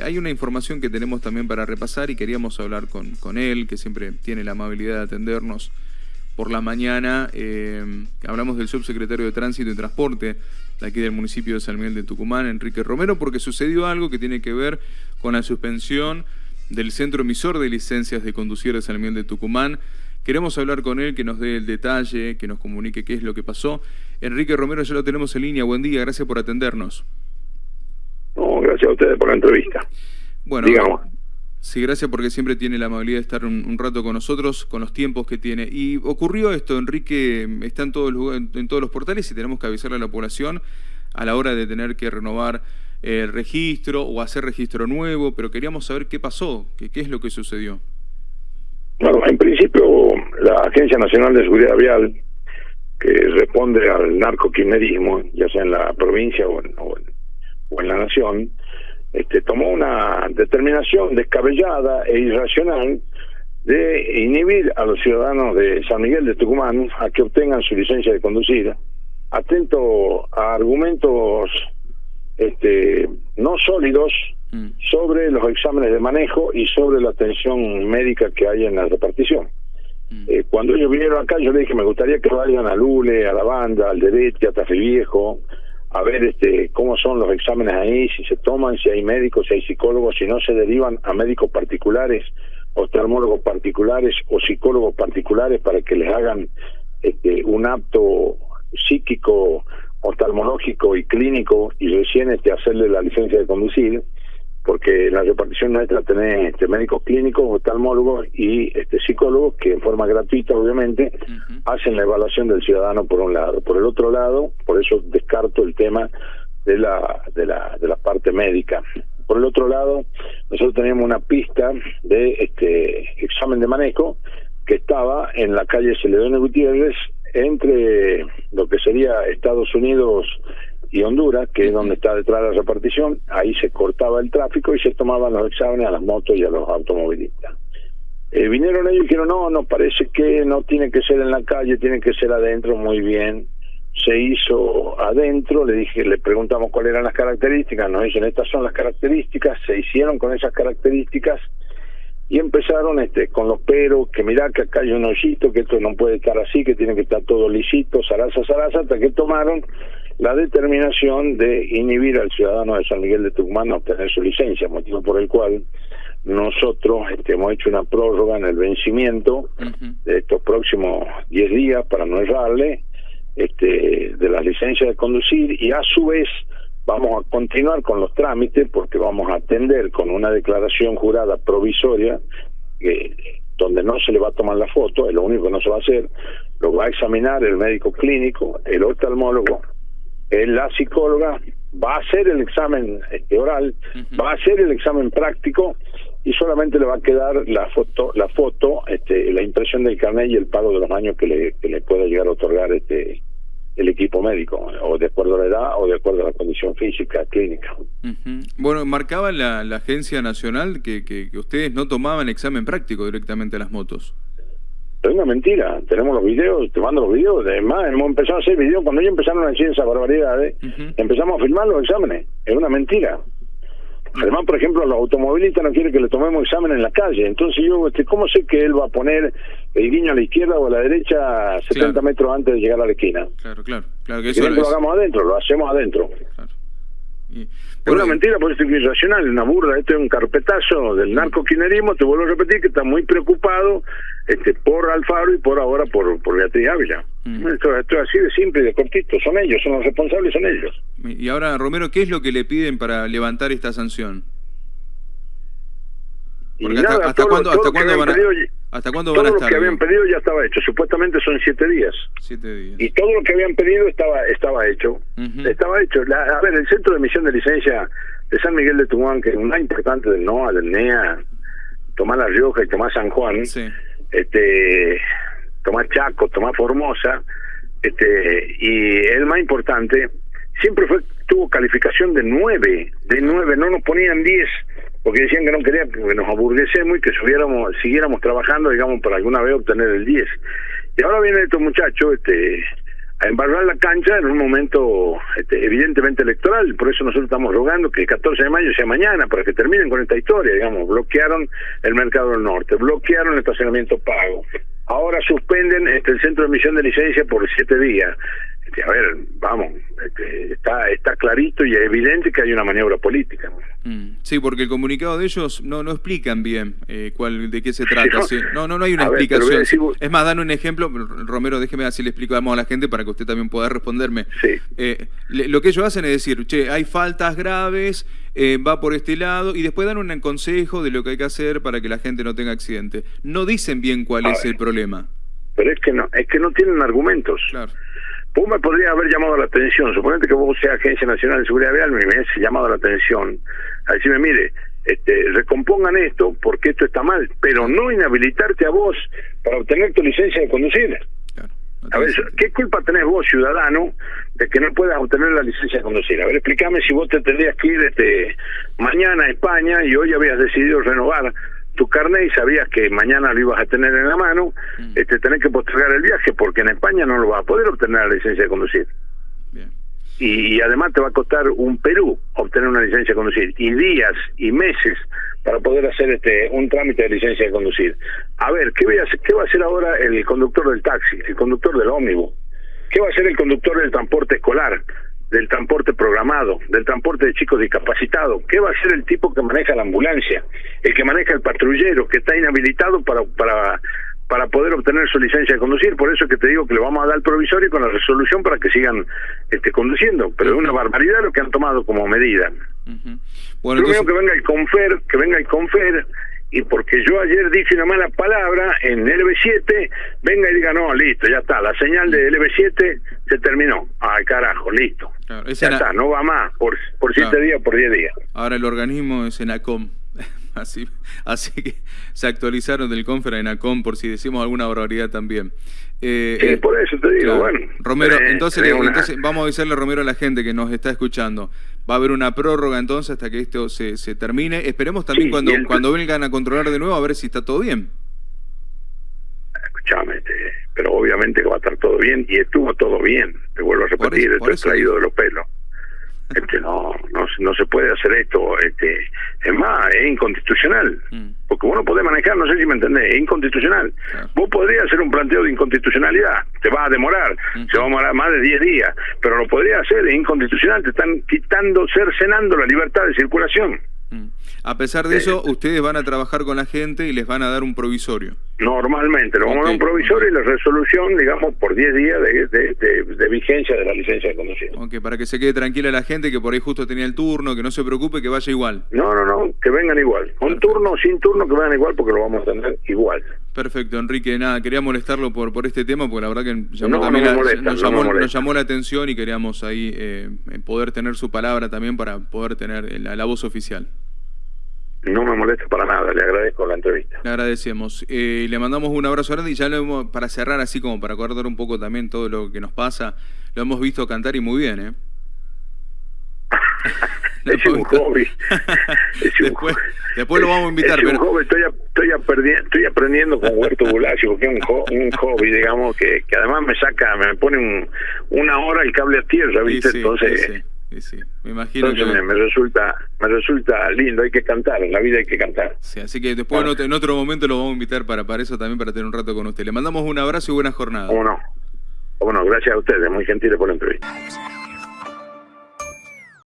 Hay una información que tenemos también para repasar y queríamos hablar con, él, que siempre tiene la amabilidad de atendernos por la mañana. Eh, hablamos del subsecretario de Tránsito y Transporte de aquí del municipio de San Miguel de Tucumán, Enrique Romero, porque sucedió algo que tiene que ver con la suspensión del centro emisor de licencias de conducir de San Miguel de Tucumán. Queremos hablar con él, que nos dé el detalle, que nos comunique qué es lo que pasó. Enrique Romero, ya lo tenemos en línea. Buen día, gracias por atendernos a ustedes por la entrevista. Bueno, digamos. Sí, gracias porque siempre tiene la amabilidad de estar un, rato con nosotros, con los tiempos que tiene. Y ocurrió esto, Enrique, está en todos, los, en todos los portales y tenemos que avisarle a la población a la hora de tener que renovar el registro o hacer registro nuevo, pero queríamos saber qué pasó, qué, qué es lo que sucedió. Bueno, en principio la Agencia Nacional de Seguridad Vial, que responde al narcoquimerismo, ya sea en la provincia o en, o en la nación, este, tomó una determinación descabellada e irracional de inhibir a los ciudadanos de San Miguel de Tucumán a que obtengan su licencia de conducir, atento a argumentos este, no sólidos mm. sobre los exámenes de manejo y sobre la atención médica que hay en la repartición. Mm. Eh, cuando ellos vinieron acá, yo les dije, me gustaría que vayan a Lule, a la banda, al Derete, a Viejo, a ver este cómo son los exámenes ahí, si se toman, si hay médicos, si hay psicólogos, si no se derivan a médicos particulares, oftalmólogos particulares o psicólogos particulares para que les hagan este, un apto psíquico, oftalmológico y clínico y recién este, hacerle la licencia de conducir porque en la repartición nuestra tenés este, médicos clínicos, oftalmólogos y este, psicólogos que en forma gratuita, obviamente, hacen la evaluación del ciudadano por un lado. Por el otro lado, por eso descarto el tema de la, de la, de la parte médica. Por el otro lado, nosotros teníamos una pista de este examen de manejo que estaba en la calle Celedonio Gutiérrez entre lo que sería Estados Unidos y Honduras, que es donde está detrás de la repartición, ahí se cortaba el tráfico y se tomaban los exámenes a las motos y a los automovilistas. Eh, vinieron ellos y dijeron, no, nos parece que no tiene que ser en la calle, tiene que ser adentro, muy bien. Se hizo adentro, le dije, le preguntamos cuáles eran las características, nos dicen, estas son las características, se hicieron con esas características y empezaron este con los peros, que mirá que acá hay un hoyito, que esto no puede estar así, que tiene que estar todo lisito, zaraza, zaraza, hasta que tomaron la determinación de inhibir al ciudadano de San Miguel de Tucumán a obtener su licencia, motivo por el cual nosotros este, hemos hecho una prórroga en el vencimiento de estos próximos 10 días para no errarle este, de las licencias de conducir y a su vez vamos a continuar con los trámites porque vamos a atender con una declaración jurada provisoria donde no se le va a tomar la foto, es lo único que no se va a hacer, lo va a examinar el médico clínico, el oftalmólogo la psicóloga va a hacer el examen este, oral, va a hacer el examen práctico y solamente le va a quedar la foto, la foto, este, la impresión del carnet y el pago de los años que le, que le pueda llegar a otorgar este el equipo médico, o de acuerdo a la edad o de acuerdo a la condición física, clínica. Bueno, marcaba la, la Agencia Nacional que, que, que ustedes no tomaban examen práctico directamente a las motos es una mentira. Tenemos los videos, te mando los videos. Además, hemos empezado a hacer videos. Cuando ellos empezaron a decir esas barbaridades, empezamos a filmar los exámenes. Es una mentira. Además, por ejemplo, los automovilistas no quieren que le tomemos examen en la calle. Entonces yo, este, ¿cómo sé que él va a poner el guiño a la izquierda o a la derecha 70 metros antes de llegar a la esquina? Claro, claro. claro que eso lo, hagamos adentro, lo hacemos adentro. Claro. Es una mentira, por eso es irracional, una burla. Este es un carpetazo del narcoquinerismo. Te vuelvo a repetir que está muy preocupado este, por Alfaro y por ahora por, por Beatriz Ávila. Mm. Esto, esto, es así de simple y de cortito. Son ellos, son los responsables, son ellos. Y ahora, Romero, ¿qué es lo que le piden para levantar esta sanción? hasta, cuándo, hasta cuándo van a, ¿Hasta cuándo van a estar? Todo lo que habían pedido ya estaba hecho. Supuestamente son siete días. Siete días. Y todo lo que habían pedido estaba estaba hecho. Estaba hecho. a ver, el centro de emisión de licencia de San Miguel de Tucumán, que es un importante del NOA, del NEA, Tomás La Rioja y Tomás San Juan, este Tomás Chaco, Tomás Formosa, este y el más importante, siempre fue tuvo calificación de nueve, de nueve, no nos ponían diez porque decían que no querían que nos aburguesemos y que subiéramos, siguiéramos trabajando, digamos, para alguna vez obtener el 10. Y ahora vienen estos muchachos este, a embarrar la cancha en un momento este, evidentemente electoral, por eso nosotros estamos rogando que el 14 de mayo sea mañana, para que terminen con esta historia, digamos, bloquearon el mercado del norte, bloquearon el estacionamiento pago, ahora suspenden este, el centro de emisión de licencia por siete días. Este, a ver, vamos, este, está está clarito y es evidente que hay una maniobra política. Mm, sí, porque el comunicado de ellos no no explican bien eh, cuál de qué se trata. no, no, no hay una explicación. Es más, dan un ejemplo, Romero, déjeme así le explicamos a la gente para que usted también pueda responderme. Sí. Eh, lo que ellos hacen es decir, che, hay faltas graves, eh, va por este lado, y después dan un consejo de lo que hay que hacer para que la gente no tenga accidente. No dicen bien cuál es el problema. Pero es que no, es que no tienen argumentos. Claro. Vos me podría haber llamado la atención, suponete que vos seas Agencia Nacional de Seguridad Vial, me hubiese llamado la atención a decirme, mire, este, recompongan esto porque esto está mal, pero no inhabilitarte a vos para obtener tu licencia de conducir. a ver, ¿qué culpa tenés vos, ciudadano, de que no puedas obtener la licencia de conducir? A ver, explícame si vos te tendrías que ir este, mañana a España y hoy habías decidido renovar tu carnet y sabías que mañana lo ibas a tener en la mano, mm. este, tenés que postergar el viaje porque en España no lo vas a poder obtener la licencia de conducir. Y, además te va a costar un Perú obtener una licencia de conducir y días y meses para poder hacer este un trámite de licencia de conducir. A ver, ¿qué, voy a ¿qué va a hacer ahora el conductor del taxi, el conductor del ómnibus? ¿Qué va a hacer el conductor del transporte escolar? Del transporte programado, del transporte de chicos discapacitados. ¿Qué va a ser el tipo que maneja la ambulancia? El que maneja el patrullero, que está inhabilitado para, para, para poder obtener su licencia de conducir. Por eso es que te digo que le vamos a dar el provisorio con la resolución para que sigan este, conduciendo. Pero es una barbaridad lo que han tomado como medida. bueno, Primero que venga el confer, que venga el confer y porque yo ayer dije una mala palabra en LB7, venga y diga, no, listo, ya está, la señal de LB7 se terminó. Ay, carajo, listo. ya está, no va más, por, por siete días, por diez días. Ahora el organismo es ENACOM. Así, así que se actualizaron del Confer a ENACOM por si decimos alguna barbaridad también. Eh, sí, eh, por eso te digo, bueno. Romero, entonces, entonces vamos a avisarle Romero a la gente que nos está escuchando. Va a haber una prórroga entonces hasta que esto se, se termine. Esperemos también cuando, cuando vengan a controlar de nuevo a ver si está todo bien. Escuchame, este, pero obviamente que va a estar todo bien y estuvo todo bien. Te vuelvo a repetir, esto es traído de los pelos. Este, no, no, no se puede hacer esto. Este, es más, es inconstitucional. Mm. Porque vos no podés manejar, no sé si me entendés, es inconstitucional. Vos podrías hacer un planteo de inconstitucionalidad, te va a demorar, se va a demorar más de 10 días, pero lo podría hacer, es inconstitucional, te están quitando, cercenando la libertad de circulación. Mm. A pesar de eso, ustedes van a trabajar con la gente y les van a dar un provisorio. Normalmente, le vamos a dar un provisorio y la resolución, digamos, por 10 días de, vigencia de la licencia de conducir. Ok, para que se quede tranquila la gente que por ahí justo tenía el turno, que no se preocupe, que vaya igual. No, no, no, que vengan igual. Con turno o sin turno, que vengan igual porque lo vamos a tener igual. Perfecto, Enrique. Nada, quería molestarlo por por este tema, porque la verdad que llamó también nos, llamó, la atención y queríamos ahí eh, poder tener su palabra también para poder tener la voz oficial. No me molesta para nada, le agradezco la entrevista. Le agradecemos. Eh, le mandamos un abrazo grande y ya lo hemos, para cerrar así como para acordar un poco también todo lo que nos pasa, lo hemos visto cantar y muy bien, ¿eh? es un hobby. después, después, lo vamos a invitar. Es un hobby. Estoy, estoy, estoy aprendiendo con Huerto Bulacio, porque es un, un hobby, digamos, que, que además me saca, me pone un, una hora el cable a tierra, ¿viste? Entonces sí, me imagino que... me, resulta me resulta lindo, hay que cantar, en la vida hay que cantar. Sí, así que después en, otro, momento lo vamos a invitar para, para eso también, para tener un rato con usted. Le mandamos un abrazo y buena jornada. Bueno, bueno, gracias a ustedes, muy gentiles por la entrevista.